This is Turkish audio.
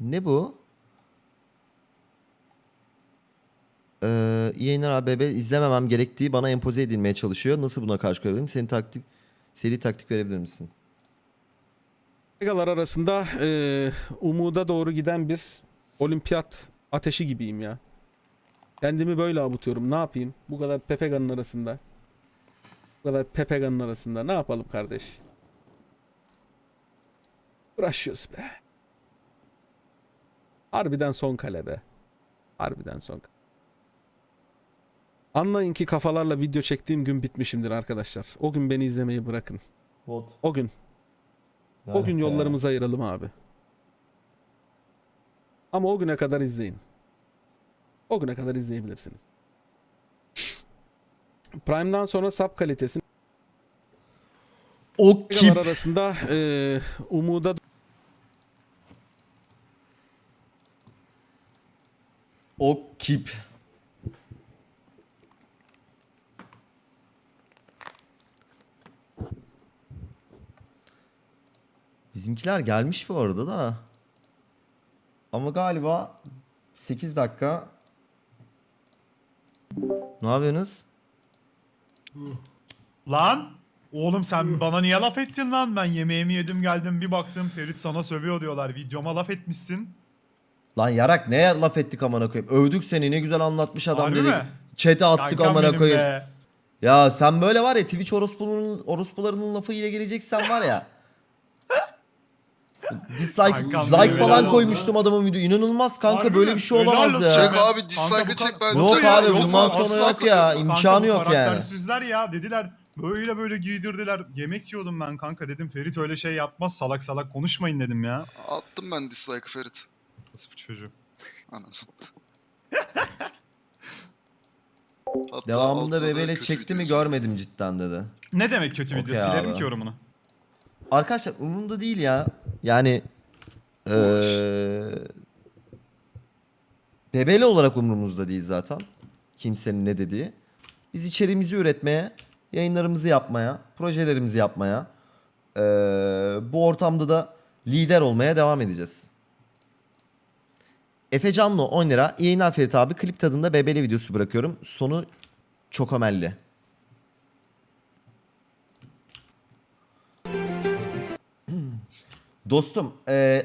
Ne bu? Ee, yayınlar ABB izlememem gerektiği bana empoze edilmeye çalışıyor. Nasıl buna karşı koyabilirim? Senin taktik, seri taktik verebilir misin? Pegalar arasında eee, umuda doğru giden bir olimpiyat ateşi gibiyim ya. Kendimi böyle avutuyorum. Ne yapayım? Bu kadar Pepegan'ın arasında. Bu kadar Pepegan'ın arasında. Ne yapalım kardeş? Uğraşıyoruz be. Harbiden son kale be. Harbiden son kale. Anlayın ki kafalarla video çektiğim gün bitmişimdir arkadaşlar. O gün beni izlemeyi bırakın. Bot. O gün. O gün yollarımızı ayıralım abi. Ama o güne kadar izleyin. O güne kadar izleyebilirsiniz. Prime'dan sonra sub kalitesi O Pegalar arasında eee umuda O kip. Bizimkiler gelmiş bu arada da. Ama galiba 8 dakika. Ne yapıyorsunuz? Lan! Oğlum sen bana niye laf ettin lan? Ben yemeğimi yedim geldim bir baktım Ferit sana sövüyor diyorlar. Videoma laf etmişsin. Lan yarak ne laf ettik amına koyayım. Övdük seni ne güzel anlatmış adam Harbi dedik. mi? Chat'e attık Kankam amına koyayım. be. Ya sen böyle var ya Twitch orospunun, orospularının lafı ile geleceksen var ya. Dislike, Kankam like falan koymuştum adamın video. İnanılmaz kanka Harbi böyle mi? bir şey Helal olamaz ya. Çek abi dislike'ı çek ka- ben Yok ya, abi, yok bundan abi, sonra yok ya. İmkanı yok yani. karaktersizler ya dediler. Böyle böyle giydirdiler. Yemek yiyordum ben kanka dedim. Ferit öyle şey yapmaz. Salak salak konuşmayın dedim ya. Attım ben dislike'ı Ferit. Nasıl bu çocuğu? Anam. Hatta Devamında altına da bebeyle kötü çekti mi video görmedim cidden dedi. Ne demek kötü video? Okey Silerim abi. ki yorumunu. Arkadaşlar umurumda değil ya. Yani eee Bebeli olarak umurumuzda değil zaten. Kimsenin ne dediği. Biz içeriğimizi üretmeye, yayınlarımızı yapmaya, projelerimizi yapmaya, eee, bu ortamda da lider olmaya devam edeceğiz. Efe Canlı 10 lira. İyi yayınlar Ferit abi. Klip tadında bebeli videosu bırakıyorum. Sonu çok ömelli. Dostum, eee